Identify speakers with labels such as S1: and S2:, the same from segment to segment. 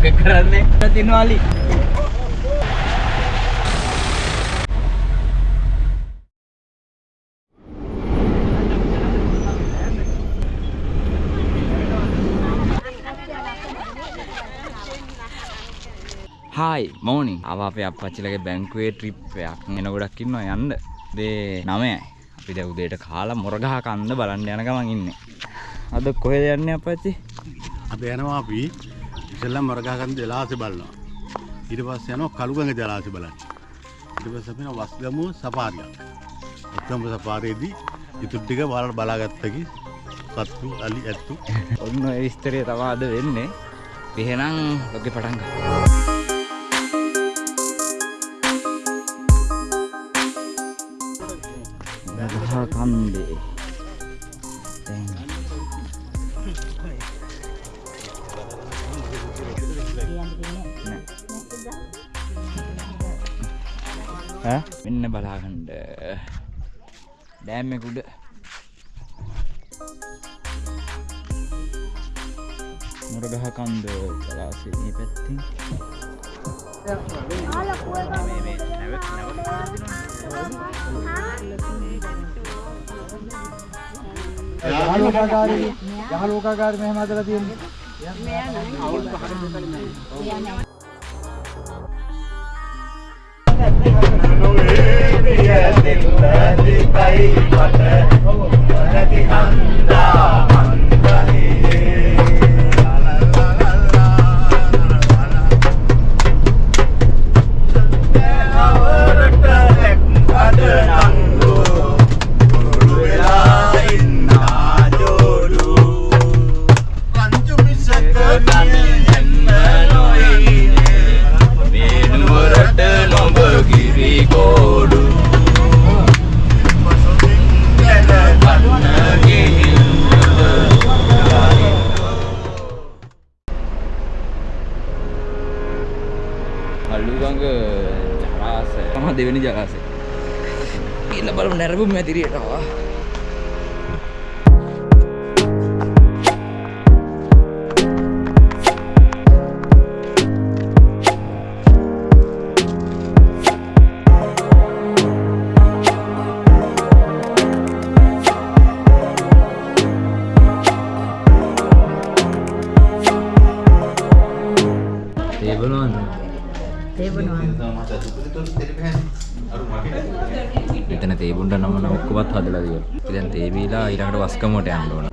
S1: Blog එක කරන්නේ තිනවාලි hi මෝනිින් අව අපේ අපච්චිලගේ බැංකුවේ ට්‍රිප් එකක් එන ගොඩක් ඉන්නවා යන්න. දේ නමයයි අපි දැන් උදේට කාලා මොරගහ කන්ද බලන්න යන ගමන් ඉන්නේ. අද කොහෙද යන්නේ අපච්චි
S2: අද යනවා අපි ඉස්සෙල්ලා මොරගහකන්ද ජලාශය බලනවා. ඊට පස්සේ යනවා කළුගඟ ජලාශය බලන්න. ඊට පස්සේ අපි යනවා වස්ගමු සෆාරිය. වස්ගමු සෆාරියේදී ඉතුරු ටික බලලා බලාගත්තකි සත්තු අලි ඇත්තු
S1: ඔන්න ඔය විස්තරය තමයි අද වෙන්නේ එහෙනම් ලොකේ පටන් ගමු මෙන්න බලාගන්න. ඩෑම් එක උඩ මුරගහ කන්ද ජලාශය මේ පැත්තෙන් මේ මේ නැවත නැවත
S3: යහලෝකාකාරී යහලෝකාකාරී මෙහෙම හදලා තියෙන්නේ
S1: වේනුවරට ගිහලා බලමු නැරඹුම් එතන තේබුන්ට නම නම් ඔක්කොමත් හදලා තියෙනවා. ඉතින් තේබීලා ඊළඟට වස්කමට යන්න ඕන.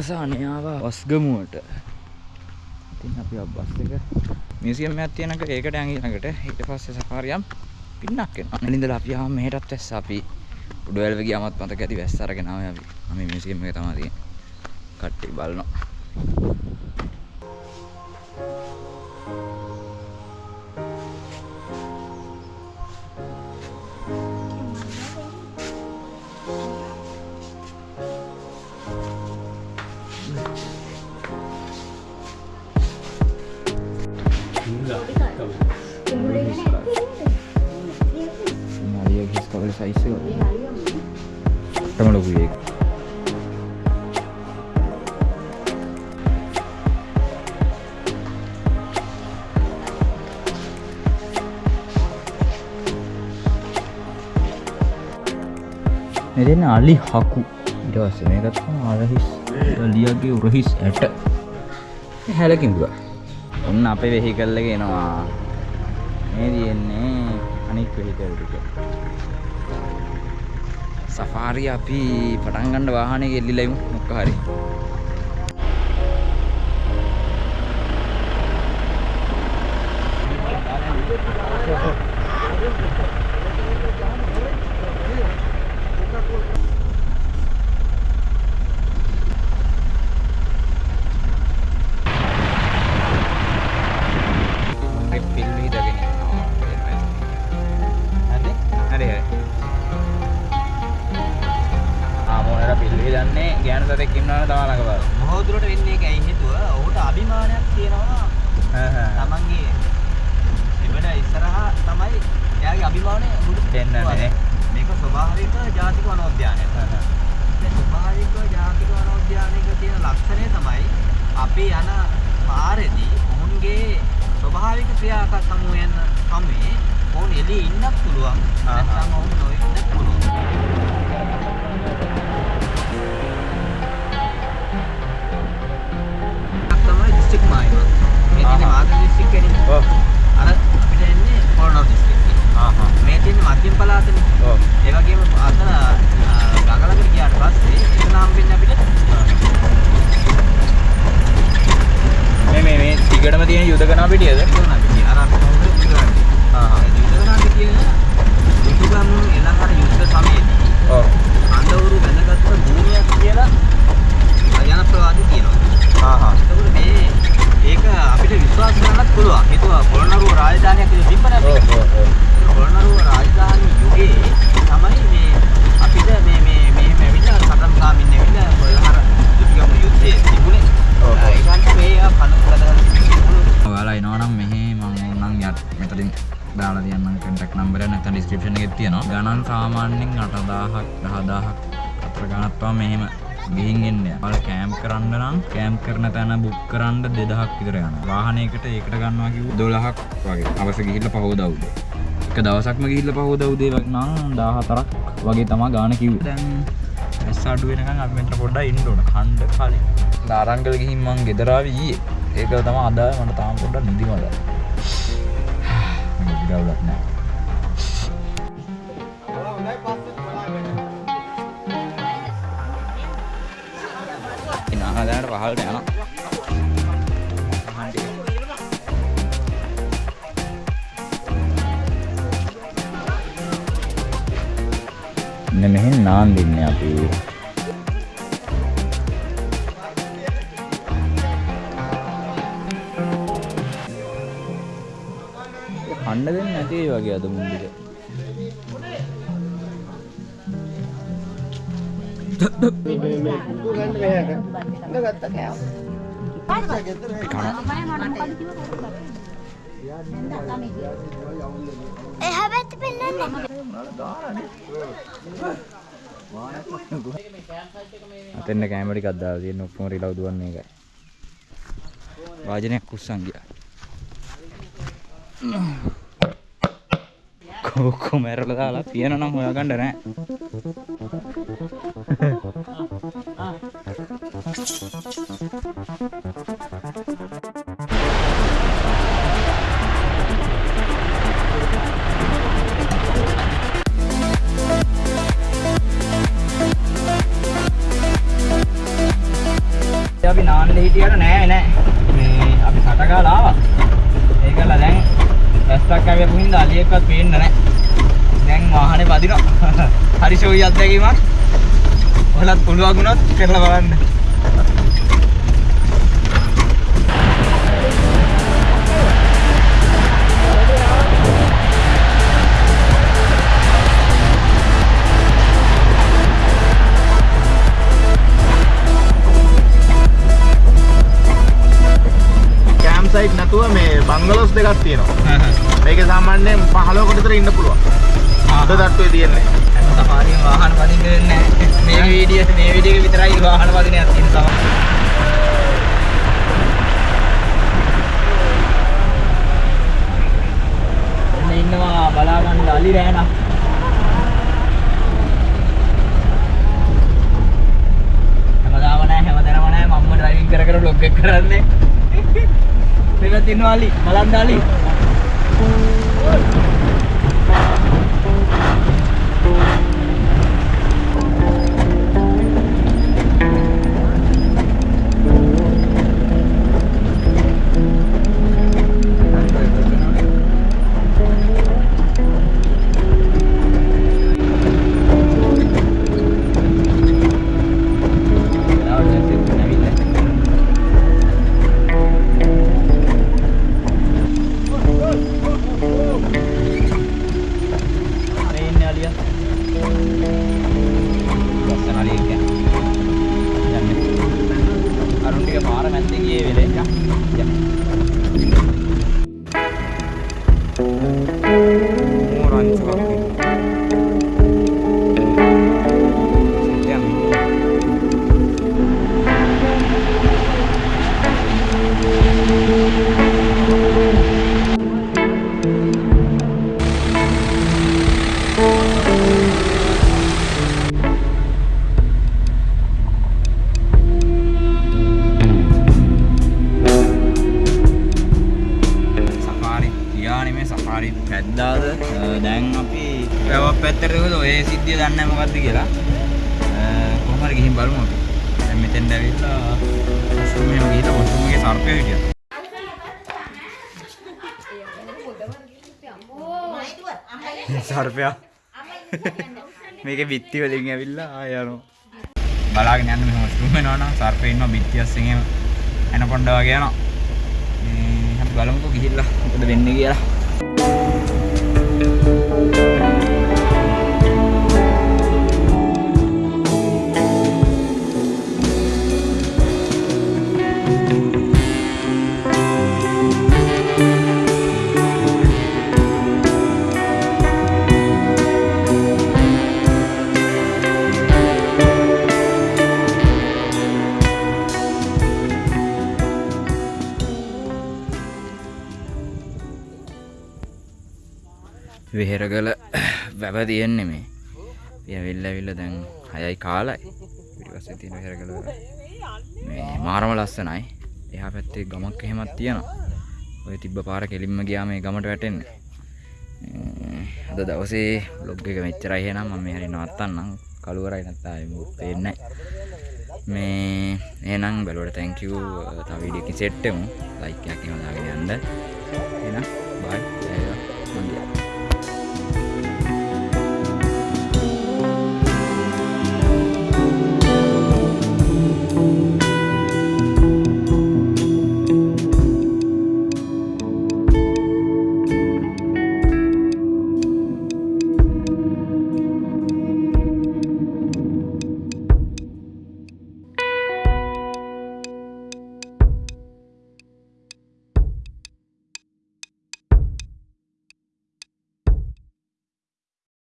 S1: අවසානය ආවා. වස්ගමුවට ඉතින් අපි බස් එක. මියසියම් එකක් තියෙනක ඒකට යන් ඊළඟට. ඊට පස්සේ සෆාරියම් පින්නක් එනවා. අනින්දලා අපි ආව මෙහෙටත් වැස්ස. අපි උඩවැල්ව ගියාමත් මතක ඇති වැස්ස අරගෙන ආවේ අපි. අපි මියසියම් එක තමයි තියෙන්නේ. කට්ටිය බලනවා. මෙදන්න අලි හකු. ඉටවස්ස මේකත් අරහිස් ලියගේ උරහිස් ඇට. හැලකින්දුව ඔන්න අපේ වෙහි කල්ලග එනවා. මේ තියෙන්නේ අනික් වෙහිකල්ටක සෆාරි අපි පටන්ගණ්ඩ වාහනය ගෙල්ලිලයිමු මොක්ක හරි. Thank you. ගන්න වාහනේ ගෙල්ලිලා ඉමු මොකක් හරි එක බල.
S4: බොහෝ දුරට වෙන්නේ ඒක ඇයි හේතුව ඔහුට අභිමානයක් තියෙනවා තමන්ගේ එබඩ ඉස්සරහා තමයි එයාගේ අභිමානය ඔහුට
S1: පෙන්නන්නේ.
S4: මේක ස්වභාවික ජාතික වනෝද්‍යානයක්. මේ ස්වභාවික ජාතික වනෝද්‍යානයක තියෙන ලක්ෂණය තමයි අපි යන පාරේදී ඔවුන්ගේ ස්වභාවික ක්‍රියාක සමූහයන් හැමේ ඔවුන් එළියේ ඉන්නත් පුළුවන් නැත්නම් ඔවුන් නොඉන්නත් පුළුවන්. දිස්ත්‍රික් මායිම. මේ තියෙන
S1: ආහා.
S4: මාතර දිස්ත්‍රික් එකනේ.
S1: ඔව්.
S4: අර අපිට එන්නේ කොරනෝ දිස්ත්‍රික් එක.
S1: ආහා.
S4: මේ තියෙන්නේ මධ්‍යම පළාතනේ.
S1: ඔව්.
S4: ඒ වගේම අතන ගඟලකට ගියාට පස්සේ එතන හම්බෙන්නේ අපිට
S1: මේ මේ මේ දිගටම තියෙන යුදකනා පිටියද?
S4: යුදකනා පිටිය. අර අපි කවුරුද යුදකනා
S1: ආහා.
S4: යුදකනා පිටිය දුටුගම් එළහර යුද්ධ සමයේදී
S1: ඔව්.
S4: අන්දවුරු බැඳගත්ත භූමියක් කියලා ජනප්‍රවාදී තියෙනවා.
S1: ආහා.
S4: එතකොට මේ ඒක අපිට විශ්වාස කරන්නත් පුළුවන්. හේතුව පොළොන්නරුව රාජධානියක් විදිහට තිබ්බනේ අපිට.
S1: ඔව් ඔව්.
S4: පොළොන්නරුව රාජධානි යුගයේ තමයි මේ අපිට මේ මේ මෙහෙම ඇවිල්ලා සටන් කාමින් ඇවිල්ලා පොළොන්නර දුටුගම යුද්ධයේ තිබුණේ. ඒකන්ට මේ පණු කඩලා තිබුණු
S1: ඔයාලා එනවා නම් මෙහි මම ඕනනම් යට මෙතනින් දාලා තියන්නම් කන්ටැක්ට් නම්බර් එක නැත්නම් ඩිස්ක්‍රිප්ෂන් එකේ තියෙනවා. ගණන් සාමාන්‍යයෙන් 8000ක් 10000ක් අතර ගණන් පවා මෙහෙම ගිහින් එන්නේ. ඔයාලා කැම්ප් කරන්න නම් කැම්ප් කරන තැන බුක් කරන්න 2000ක් විතර යනවා. වාහනයකට ඒකට ගන්නවා කිව්වොත් 12ක් වගේ. අවස ගිහිල්ලා පහෝදා උදේ. එක දවසක්ම ගිහිල්ලා පහෝදා උදේ වගේ නම් 14ක් වගේ තමයි ගාන කිව්වේ. දැන් ඇස් අඩු වෙනකන් අපි මෙතන පොඩ්ඩක් ඉන්න ඕන. ඛණ්ඩ කලින්. දාරංගල ගිහින් මං ගෙදර ආවේ ඊයේ. ඒක තමයි අද මට තාම පොඩ්ඩක් නිදිමත. මම ගිරවලක් නෑ. ඉන්න ආදායට පහළට යනවා. මෙන්න මෙහෙන් නාන් දෙන්නේ අපි. කන්න දෙන්නේ නැති වගේ අද මුන්දික.
S5: එහා පැත්ත පෙන්නන්න
S1: අතෙන්න කැමර ටිකක් දාලා තියෙන ඔක්කොම රිලව් දුවන්නේ එකයි. වාජනයක් කුස්සන් ගියා. කොක්කො මැරලා දාලා පියන නම් හොයාගන්න නෑ. අපි නාන්න හිටියට නෑ නෑ. මේ අපි සටගාලා ආවා. ඒකලා දැන් රැස්සක් ආවියපු හින්දා අලියෙක්වත් පේන්නේ නෑ. දැන් වාහනේ වදිනවා. හරි ෂෝයි අත්දැකීමක්. ඔයාලත් පුළුවන් වුණොත් කරලා බලන්න.
S6: මේ බංගලෝස් දෙකක් තියෙනවා. මේක සාමාන්‍යයෙන් 15කට විතර ඉන්න පුළුවන්. අද තට්ටුවේ තියෙන්නේ.
S4: සෆාරියෙන් වාහන පදින්න වෙන්නේ. මේ වීඩියෝ මේ වීඩියෝ එක විතරයි වාහන පදිනයක් තියෙන. එන්න ඉන්නවා බලා ගන්න අලි රෑනා. හැමදාම නැහැ හැමදැනම නැහැ මම්ම ඩ්‍රයිවිං කර කර බ්ලොග් එක කරන්නේ. මෙතන ඉන්නවා අලි
S1: මේ සෆාරි පැද්දාද? දැන් අපි වැවක් පැත්තට ගිහුවද ඔය සිද්ධිය දන්නේ නැහැ මොකද්ද කියලා. කොහොම හරි ගිහින් බලමු අපි. දැන් මෙතෙන්ට ඇවිල්ලා වොෂ්රූම් එකේ ගිහිල්ලා වොෂ්රූම් එකේ සර්පය හිටියා. සර්පයා? මේකේ බිත්ති වලින් ඇවිල්ලා ආය යනවා. බලාගෙන යන්න මෙහෙම වොෂ්රූම් වෙනවා නම් සර්පය ඉන්නවා බිත්ති අස්සෙන් එහෙම එනකොණ්ඩ වගේ යනවා. මේ අපි බලමුකෝ ගිහිල්ලා මොකද වෙන්නේ කියලා Bye. වෙහෙරගල වැව තියෙන්නේ මේ. පියවිල්ල ඇවිල්ල දැන් හයයි කාලයි. පිටිපස්සේ තියෙන වෙහෙරගල වැව. මේ මාරම ලස්සනයි. එහා පැත්තේ ගමක් එහෙමත් තියෙනවා. ඔය තිබ්බ පාර කෙලින්ම ගියා මේ ගමට වැටෙන්නේ. අ, අද දවසේ බ්ලොග් එක මෙච්චරයි එහෙනම්. මම මේ හරි නවත්තන්නම්. කළුවරයි නැත්නම් ආයෙ මොකුත් පේන්නේ නැහැ. මේ එහෙනම් බලවට thank you. තව වීඩියෝ එකකින් සෙට් වෙමු. ලයික් එකක් එහෙම දාගෙන යන්න. එහෙනම් බයි